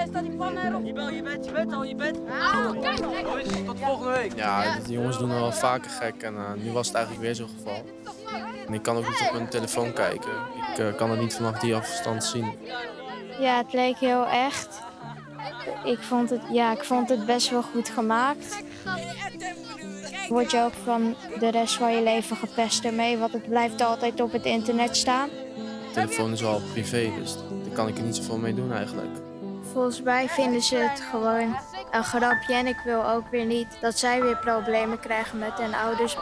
Hé, staat die pan erop? Je bent, je bent, je bent al, je bent. Oh, kijk, kijk. Tot volgende week. Ja, die jongens doen wel vaker gek en uh, nu was het eigenlijk weer zo'n geval. En ik kan ook niet op hun telefoon kijken. Ik uh, kan het niet vanaf die afstand zien. Ja, het leek heel echt. Ik vond het, ja, ik vond het best wel goed gemaakt. Word je ook van de rest van je leven gepest ermee, want het blijft altijd op het internet staan. De telefoon is wel privé, dus daar kan ik er niet zoveel mee doen eigenlijk. Volgens mij vinden ze het gewoon een grapje en ik wil ook weer niet dat zij weer problemen krijgen met hun ouders.